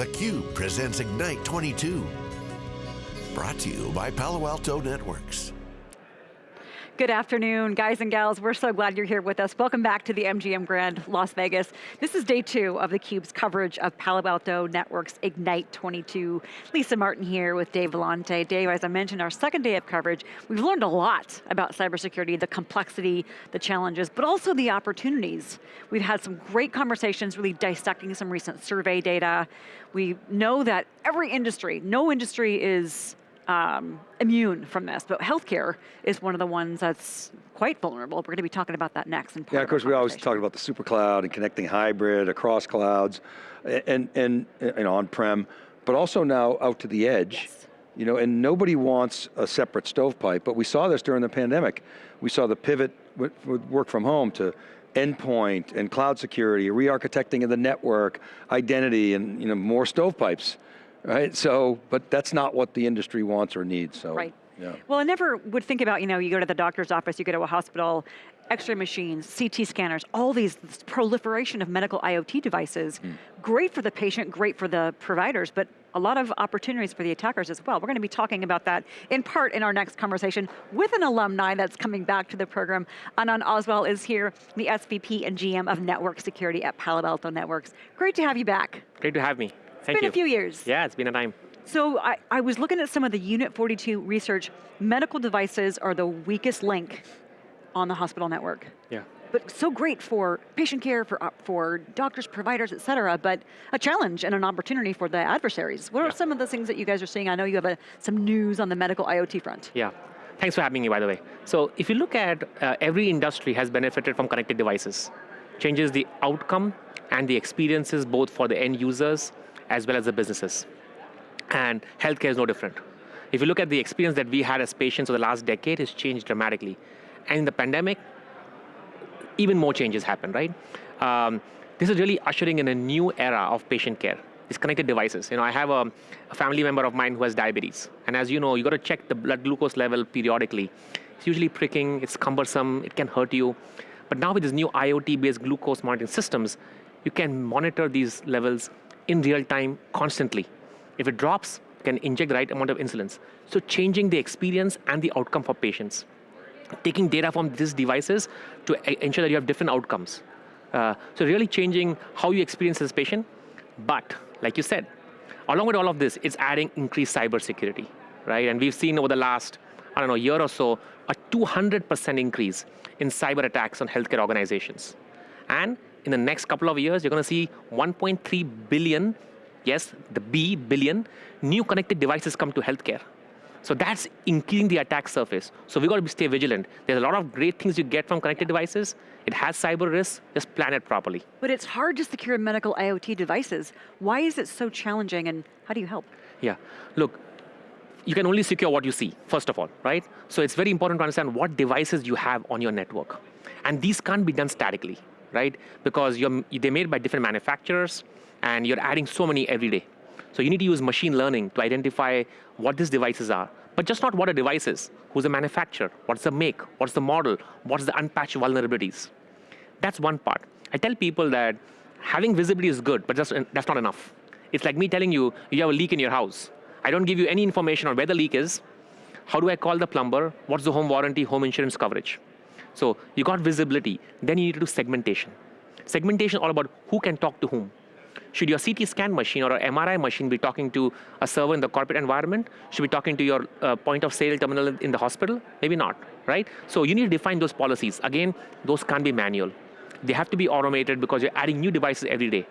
theCUBE presents Ignite 22. Brought to you by Palo Alto Networks. Good afternoon, guys and gals. We're so glad you're here with us. Welcome back to the MGM Grand Las Vegas. This is day two of theCUBE's coverage of Palo Alto Networks Ignite 22. Lisa Martin here with Dave Vellante. Dave, as I mentioned, our second day of coverage, we've learned a lot about cybersecurity, the complexity, the challenges, but also the opportunities. We've had some great conversations, really dissecting some recent survey data. We know that every industry, no industry is um, immune from this, but healthcare is one of the ones that's quite vulnerable. We're going to be talking about that next. In yeah, of course, we always talk about the super cloud and connecting hybrid across clouds and, and, and on-prem, but also now out to the edge. Yes. You know, and nobody wants a separate stovepipe, but we saw this during the pandemic. We saw the pivot with, with work from home to endpoint and cloud security, re-architecting of the network, identity, and you know, more stovepipes right? So, but that's not what the industry wants or needs, so. Right. Yeah. Well, I never would think about, you know, you go to the doctor's office, you go to a hospital, x-ray machines, CT scanners, all these proliferation of medical IoT devices, mm. great for the patient, great for the providers, but a lot of opportunities for the attackers as well. We're going to be talking about that in part in our next conversation with an alumni that's coming back to the program. Anand Oswal is here, the SVP and GM of Network Security at Palo Alto Networks. Great to have you back. Great to have me. Thank it's been you. a few years. Yeah, it's been a time. So I, I was looking at some of the Unit 42 research. Medical devices are the weakest link on the hospital network. Yeah. But so great for patient care, for, uh, for doctors, providers, et cetera, but a challenge and an opportunity for the adversaries. What yeah. are some of the things that you guys are seeing? I know you have a, some news on the medical IoT front. Yeah. Thanks for having me, by the way. So if you look at uh, every industry has benefited from connected devices. Changes the outcome and the experiences both for the end users as well as the businesses. And healthcare is no different. If you look at the experience that we had as patients over the last decade, it's changed dramatically. And in the pandemic, even more changes happened, right? Um, this is really ushering in a new era of patient care. These connected devices. You know, I have a, a family member of mine who has diabetes. And as you know, you got to check the blood glucose level periodically. It's usually pricking, it's cumbersome, it can hurt you. But now with these new IoT-based glucose monitoring systems, you can monitor these levels in real time constantly. If it drops, can inject the right amount of insulin. So changing the experience and the outcome for patients. Taking data from these devices to ensure that you have different outcomes. Uh, so really changing how you experience as a patient, but like you said, along with all of this, it's adding increased cybersecurity, right? And we've seen over the last, I don't know, year or so, a 200% increase in cyber attacks on healthcare organizations. And in the next couple of years, you're going to see 1.3 billion, yes, the B, billion, new connected devices come to healthcare. So that's increasing the attack surface. So we've got to be stay vigilant. There's a lot of great things you get from connected devices. It has cyber risks, just plan it properly. But it's hard to secure medical IoT devices. Why is it so challenging and how do you help? Yeah, look, you can only secure what you see, first of all, right? So it's very important to understand what devices you have on your network. And these can't be done statically right? Because they're made by different manufacturers and you're adding so many every day. So you need to use machine learning to identify what these devices are, but just not what a device is. Who's the manufacturer? What's the make? What's the model? What's the unpatched vulnerabilities? That's one part. I tell people that having visibility is good, but that's, that's not enough. It's like me telling you, you have a leak in your house. I don't give you any information on where the leak is. How do I call the plumber? What's the home warranty, home insurance coverage? So you got visibility, then you need to do segmentation. Segmentation all about who can talk to whom. Should your CT scan machine or MRI machine be talking to a server in the corporate environment? Should be talking to your uh, point of sale terminal in the hospital? Maybe not, right? So you need to define those policies. Again, those can't be manual. They have to be automated because you're adding new devices every day.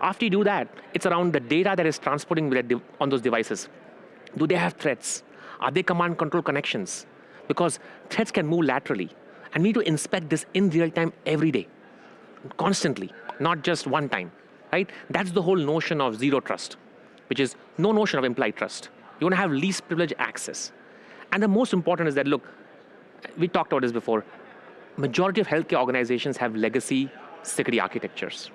After you do that, it's around the data that is transporting on those devices. Do they have threats? Are they command control connections? Because threats can move laterally. And we need to inspect this in real time every day, constantly, not just one time, right? That's the whole notion of zero trust, which is no notion of implied trust. You want to have least privilege access. And the most important is that, look, we talked about this before, majority of healthcare organizations have legacy security architectures.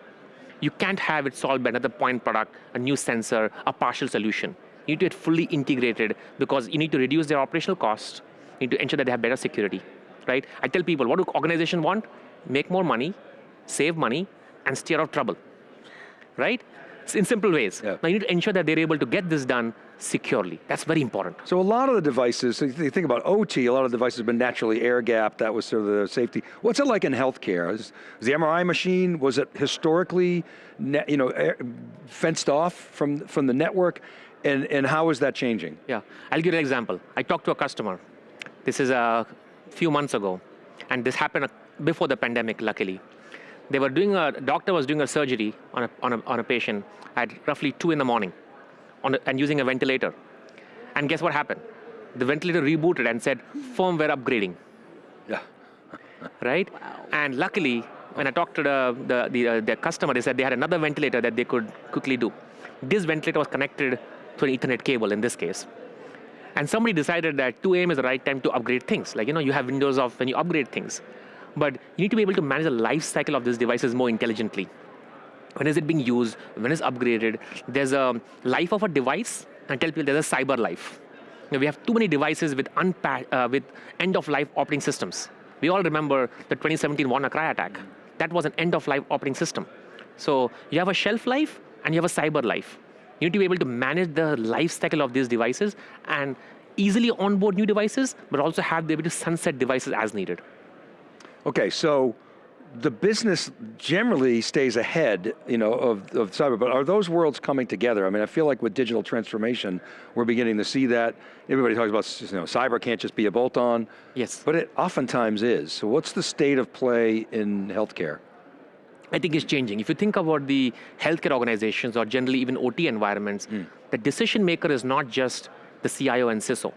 You can't have it solved by another point product, a new sensor, a partial solution. You need to get fully integrated because you need to reduce their operational costs, you need to ensure that they have better security right? I tell people, what do organizations want? Make more money, save money, and steer out trouble, right? in simple ways. Yeah. Now you need to ensure that they're able to get this done securely. That's very important. So a lot of the devices, so you think about OT, a lot of the devices have been naturally air gapped, that was sort of the safety. What's it like in healthcare? Is, is the MRI machine, was it historically you know, air, fenced off from, from the network? And, and how is that changing? Yeah, I'll give you an example. I talked to a customer. This is a few months ago, and this happened before the pandemic, luckily. They were doing a, doctor was doing a surgery on a, on a, on a patient at roughly two in the morning a, and using a ventilator. And guess what happened? The ventilator rebooted and said, firmware upgrading. Yeah. right? Wow. And luckily, when I talked to the, the, the, uh, the customer, they said they had another ventilator that they could quickly do. This ventilator was connected to an ethernet cable in this case. And somebody decided that 2 a.m. is the right time to upgrade things. Like, you know, you have windows of when you upgrade things. But you need to be able to manage the life cycle of these devices more intelligently. When is it being used? When is upgraded? There's a life of a device, and tell people there's a cyber life. You know, we have too many devices with, uh, with end-of-life operating systems. We all remember the 2017 WannaCry attack. That was an end-of-life operating system. So you have a shelf life, and you have a cyber life. You need to be able to manage the life cycle of these devices and easily onboard new devices, but also have the ability to sunset devices as needed. Okay, so the business generally stays ahead, you know, of, of cyber, but are those worlds coming together? I mean, I feel like with digital transformation, we're beginning to see that. Everybody talks about, you know, cyber can't just be a bolt-on. Yes. But it oftentimes is. So what's the state of play in healthcare? I think it's changing. If you think about the healthcare organizations or generally even OT environments, mm. the decision maker is not just the CIO and CISO.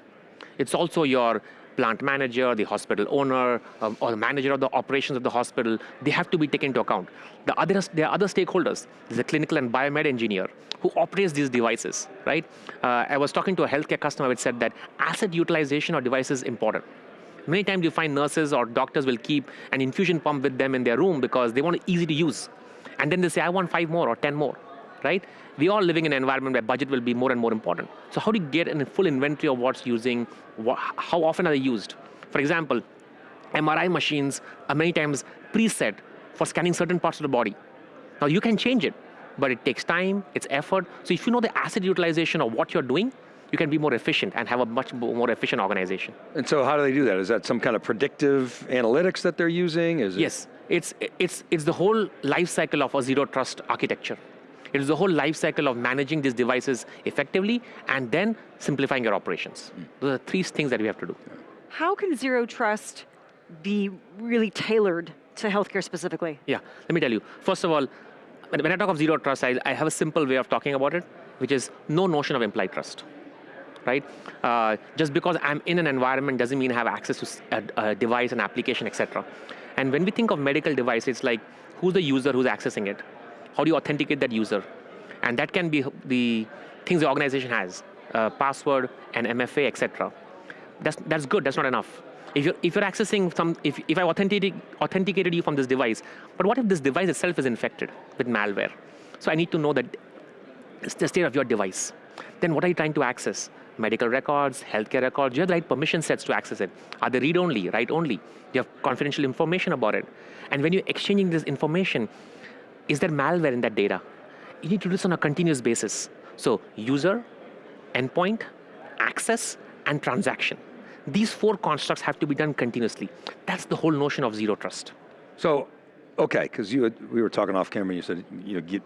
It's also your plant manager, the hospital owner, um, or the manager of the operations of the hospital, they have to be taken into account. The other, there are other stakeholders. There's a clinical and biomed engineer who operates these devices, right? Uh, I was talking to a healthcare customer which said that asset utilization of devices is important. Many times you find nurses or doctors will keep an infusion pump with them in their room because they want it easy to use. And then they say, I want five more or 10 more, right? We are living in an environment where budget will be more and more important. So how do you get a full inventory of what's using, how often are they used? For example, MRI machines are many times preset for scanning certain parts of the body. Now you can change it, but it takes time, it's effort. So if you know the asset utilization of what you're doing, you can be more efficient and have a much more efficient organization. And so how do they do that? Is that some kind of predictive analytics that they're using? Is yes, it... it's, it's, it's the whole life cycle of a zero trust architecture. It is the whole life cycle of managing these devices effectively and then simplifying your operations. Mm. Those are three things that we have to do. How can zero trust be really tailored to healthcare specifically? Yeah, let me tell you. First of all, when I talk of zero trust, I, I have a simple way of talking about it, which is no notion of implied trust right? Uh, just because I'm in an environment doesn't mean I have access to a, a device, an application, etc. And when we think of medical device, it's like, who's the user who's accessing it? How do you authenticate that user? And that can be the things the organization has, uh, password and MFA, etc. That's, that's good, that's not enough. If you're, if you're accessing some, if, if I authenticated, authenticated you from this device, but what if this device itself is infected with malware? So I need to know that it's the state of your device. Then what are you trying to access? Medical records, healthcare records, you have the right permission sets to access it. Are they read-only, write-only? You have confidential information about it. And when you're exchanging this information, is there malware in that data? You need to do this on a continuous basis. So user, endpoint, access, and transaction. These four constructs have to be done continuously. That's the whole notion of zero trust. So, okay, because you we were talking off camera you said, you know, get,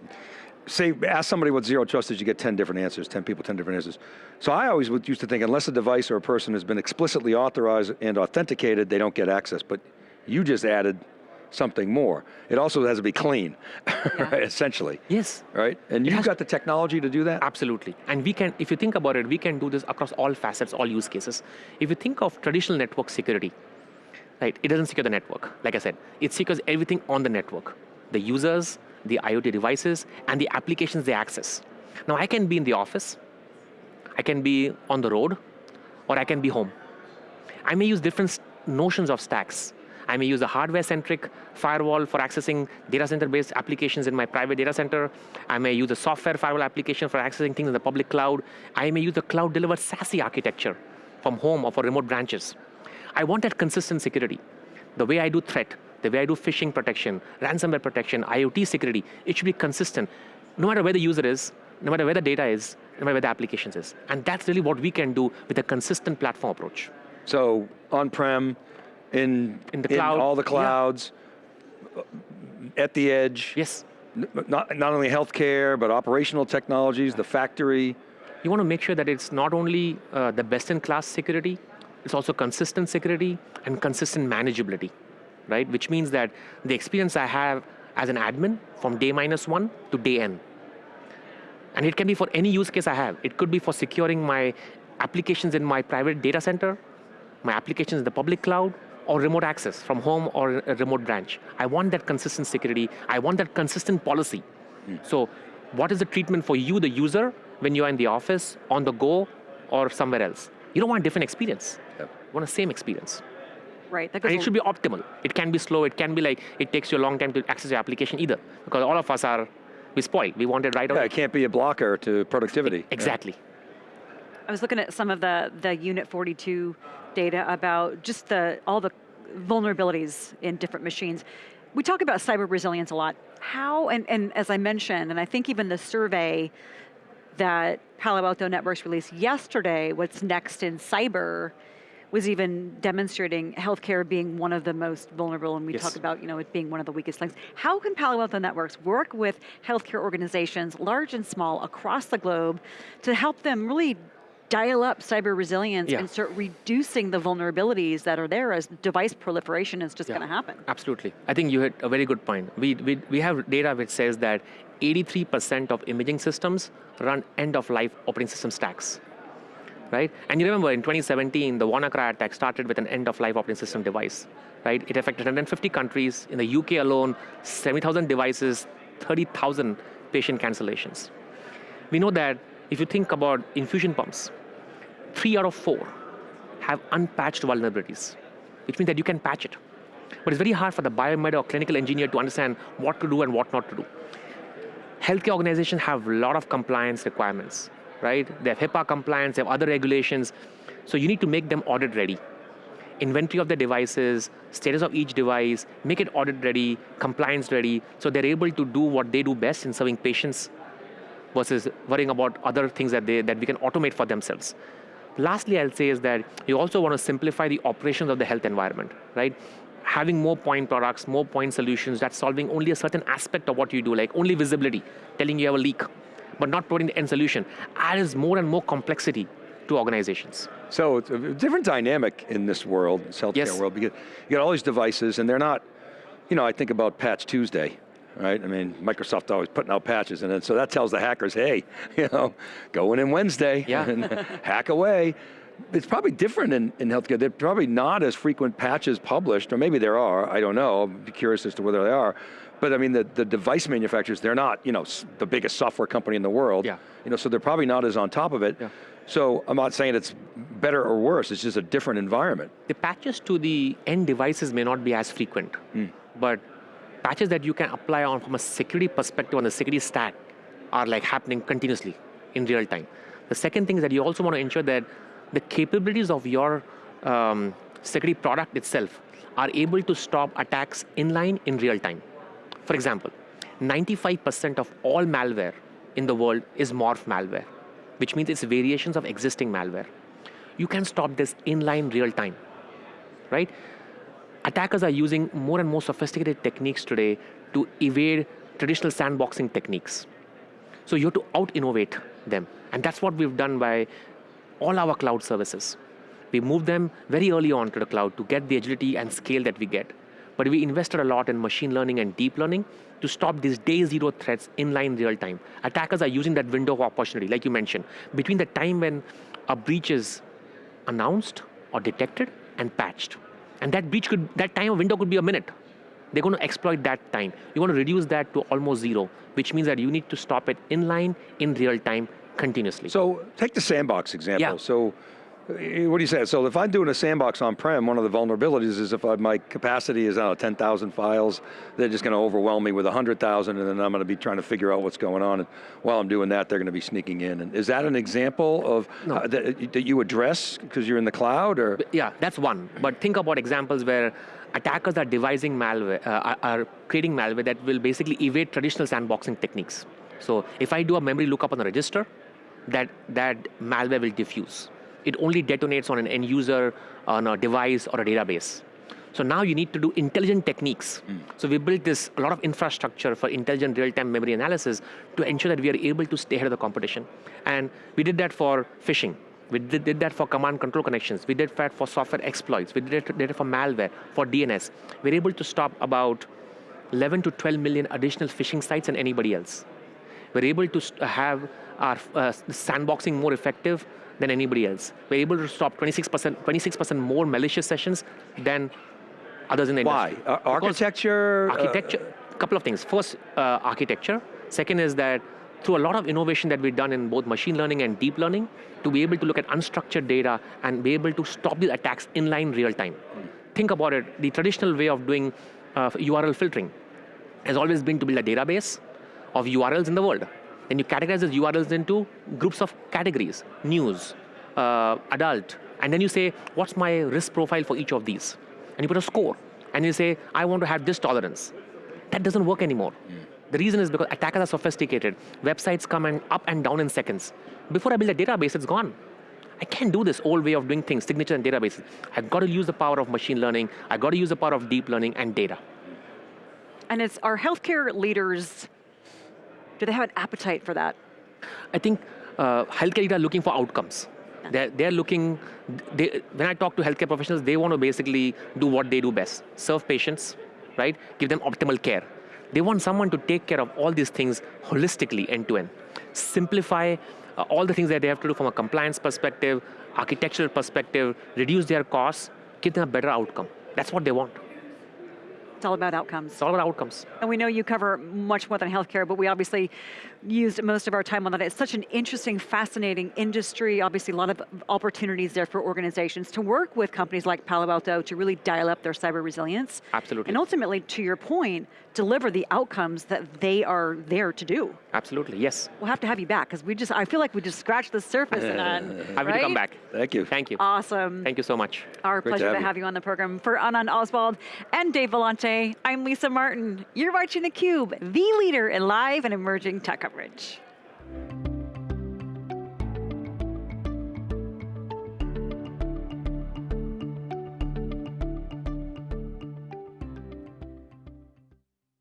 say, ask somebody what zero trust is, you get 10 different answers, 10 people, 10 different answers. So I always used to think unless a device or a person has been explicitly authorized and authenticated, they don't get access. But you just added something more. It also has to be clean, yeah. right, essentially. Yes. Right, and you've got the technology to do that? Absolutely, and we can, if you think about it, we can do this across all facets, all use cases. If you think of traditional network security, right, it doesn't secure the network, like I said. It secures everything on the network. The users, the IoT devices, and the applications they access. Now I can be in the office, I can be on the road, or I can be home. I may use different notions of stacks. I may use a hardware-centric firewall for accessing data center-based applications in my private data center. I may use a software firewall application for accessing things in the public cloud. I may use a cloud-delivered SASE architecture from home or for remote branches. I want that consistent security. The way I do threat, the way I do phishing protection, ransomware protection, IoT security, it should be consistent. no matter where the user is, no matter where the data is, no matter where the applications is. And that's really what we can do with a consistent platform approach. So on-prem, in, In the cloud, all the yeah. clouds, at the edge. Yes. Not, not only healthcare, but operational technologies, the factory. You want to make sure that it's not only uh, the best-in-class security, it's also consistent security and consistent manageability, right? Which means that the experience I have as an admin from day minus one to day n. And it can be for any use case I have. It could be for securing my applications in my private data center, my applications in the public cloud, or remote access from home or a remote branch. I want that consistent security. I want that consistent policy. So what is the treatment for you, the user, when you're in the office, on the go, or somewhere else? You don't want a different experience. Yep. You want the same experience. Right, that And it should be optimal. It can be slow. It can be like, it takes you a long time to access your application either. Because all of us are, we spoiled. We want it right Yeah, away. it can't be a blocker to productivity. Exactly. I was looking at some of the, the Unit 42 data about just the, all the vulnerabilities in different machines. We talk about cyber resilience a lot. How, and, and as I mentioned, and I think even the survey that Palo Alto Networks released yesterday, what's next in cyber, was even demonstrating healthcare being one of the most vulnerable, and we Yes. talk about you know it being one of the weakest links. How can Palo Alto Networks work with healthcare organizations, large and small, across the globe, to help them really dial up cyber resilience Yeah. and start reducing the vulnerabilities that are there as device proliferation is just Yeah. going to happen? Absolutely. I think you hit a very good point. We, we, we have data which says that 83% of imaging systems run end of life operating system stacks. Right? And you remember in 2017, the WannaCry attack started with an end of life operating system device. Right? It affected 150 countries. In the UK alone, 70,000 devices, 30,000 patient cancellations. We know that if you think about infusion pumps, three out of four have unpatched vulnerabilities, which means that you can patch it. But it's very hard for the biomed or clinical engineer to understand what to do and what not to do. Healthcare organizations have a lot of compliance requirements, right? They have HIPAA compliance, they have other regulations. So you need to make them audit ready. Inventory of the devices, status of each device, make it audit ready, compliance ready, so they're able to do what they do best in serving patients versus worrying about other things that, they, that we can automate for themselves. Lastly, I'll say is that you also want to simplify the operations of the health environment, right? Having more point products, more point solutions that's solving only a certain aspect of what you do, like only visibility, telling you have a leak, but not providing the end solution, adds more and more complexity to organizations. So it's a different dynamic in this world, this healthcare Yes. world, because you got all these devices and they're not, you know, I think about Patch Tuesday, right? I mean, Microsoft always putting out patches and then, so that tells the hackers, hey, you know, going in in Wednesday Yeah. and hack away. It's probably different in, in healthcare. They're probably not as frequent patches published, or maybe there are, I don't know. I'll be curious as to whether they are. But I mean, the, the device manufacturers, they're not, you know, the biggest software company in the world. Yeah. You know, so they're probably not as on top of it. Yeah. So I'm not saying it's better or worse, it's just a different environment. The patches to the end devices may not be as frequent, but patches that you can apply on from a security perspective on the security stack are like happening continuously in real time. The second thing is that you also want to ensure that the capabilities of your um, security product itself are able to stop attacks inline in real time. For example, 95% of all malware in the world is morph malware, which means it's variations of existing malware. You can stop this inline real time, right? Attackers are using more and more sophisticated techniques today to evade traditional sandboxing techniques. So you have to out innovate them. And that's what we've done by all our cloud services. We moved them very early on to the cloud to get the agility and scale that we get. But we invested a lot in machine learning and deep learning to stop these day zero threats in line real time. Attackers are using that window of opportunity, like you mentioned, between the time when a breach is announced or detected and patched. And that breach could, that time window could be a minute. They're going to exploit that time. You want to reduce that to almost zero, which means that you need to stop it in line, in real time continuously. So take the sandbox example. Yeah. So what do you say? So if I'm doing a sandbox on-prem, one of the vulnerabilities is if I, my capacity is, know, 10,000 files, they're just going to overwhelm me with 100,000 and then I'm going to be trying to figure out what's going on. And while I'm doing that, they're going to be sneaking in. And is that an example of No. uh, that, that you address because you're in the cloud or? yeah, that's one. But think about examples where attackers are devising malware, uh, are, are creating malware that will basically evade traditional sandboxing techniques. So if I do a memory lookup on the register, that, that malware will diffuse. It only detonates on an end user, on a device, or a database. So now you need to do intelligent techniques. So we built this a lot of infrastructure for intelligent real-time memory analysis to ensure that we are able to stay ahead of the competition. And we did that for phishing. We did, did that for command control connections. We did that for software exploits. We did it, did it for malware, for DNS. We're able to stop about 11 to 12 million additional phishing sites than anybody else. We're able to have our uh, sandboxing more effective than anybody else. We're able to stop 26%, 26% more malicious sessions than others in the Why? industry. Ar- architecture? uh, Architecture, a couple of things. First, uh, architecture. Second is that through a lot of innovation that we've done in both machine learning and deep learning, to be able to look at unstructured data and be able to stop these attacks in line real time. Think about it, the traditional way of doing uh, URL filtering has always been to build a database of URLs in the world. Then you categorize those URLs into groups of categories, news, uh, adult, and then you say, what's my risk profile for each of these? And you put a score, and you say, I want to have this tolerance. That doesn't work anymore. The reason is because attackers are sophisticated. Websites come and up and down in seconds. Before I build a database, it's gone. I can't do this old way of doing things, signature and databases. I've got to use the power of machine learning. I've got to use the power of deep learning and data. And it's our healthcare leaders, do they have an appetite for that? I think uh, healthcare are looking for outcomes. They're, they're looking, they, when I talk to healthcare professionals, they want to basically do what they do best serve patients, right? Give them optimal care. They want someone to take care of all these things holistically, end to end. Simplify uh, all the things that they have to do from a compliance perspective, architectural perspective, reduce their costs, give them a better outcome. That's what they want. It's all about outcomes. It's all about outcomes. And we know you cover much more than healthcare, but we obviously used most of our time on that. It's such an interesting, fascinating industry. Obviously, a lot of opportunities there for organizations to work with companies like Palo Alto to really dial up their cyber resilience. Absolutely. And ultimately, to your point, deliver the outcomes that they are there to do. Absolutely, yes. We'll have to have you back because we just, I feel like we just scratched the surface Anand, Happy to come back. Thank you. Thank you. Awesome. Thank you so much. Our Great pleasure to have have, you. you on the program. For Anand Oswal and Dave Vellante, I'm Lisa Martin. You're watching theCUBE, the leader in live and emerging tech coverage. Rich.